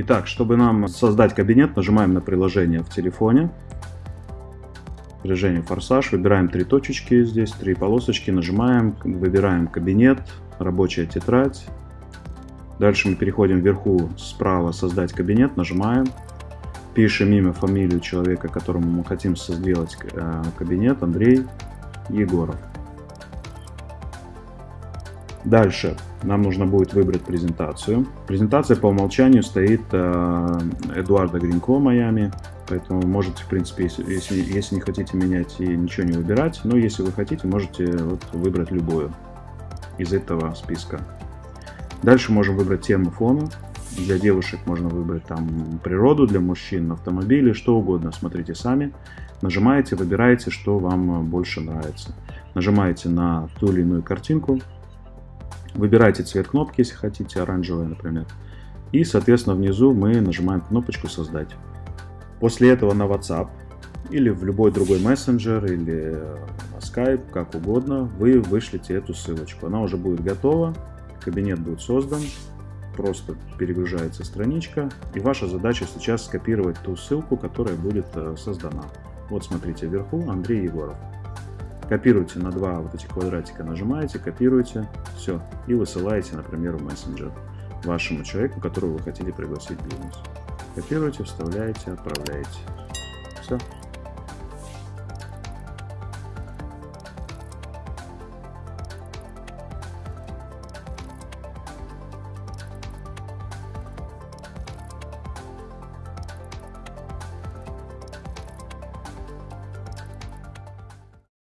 Итак, чтобы нам создать кабинет, нажимаем на приложение в телефоне. Приложение «Форсаж». Выбираем три точечки здесь, три полосочки. Нажимаем, выбираем кабинет, рабочая тетрадь. Дальше мы переходим вверху справа «Создать кабинет». Нажимаем. Пишем имя, фамилию человека, которому мы хотим сделать э, кабинет. Андрей Егоров. Дальше нам нужно будет выбрать презентацию. Презентация по умолчанию стоит э, Эдуарда Гринько Майами, поэтому можете, в принципе, если, если, если не хотите менять и ничего не выбирать, но если вы хотите, можете вот выбрать любую из этого списка. Дальше можем выбрать тему фона. Для девушек можно выбрать там природу, для мужчин автомобили, что угодно. Смотрите сами. Нажимаете, выбираете, что вам больше нравится. Нажимаете на ту или иную картинку, Выбирайте цвет кнопки, если хотите, оранжевый, например. И, соответственно, внизу мы нажимаем кнопочку «Создать». После этого на WhatsApp или в любой другой мессенджер или на Skype, как угодно, вы вышлите эту ссылочку. Она уже будет готова, кабинет будет создан, просто перегружается страничка, и ваша задача сейчас скопировать ту ссылку, которая будет э, создана. Вот смотрите вверху, Андрей Егоров. Копируете на два вот этих квадратика, нажимаете, копируете, все, и высылаете, например, в мессенджер вашему человеку, которого вы хотите пригласить в бизнес. Копируете, вставляете, отправляете. Все.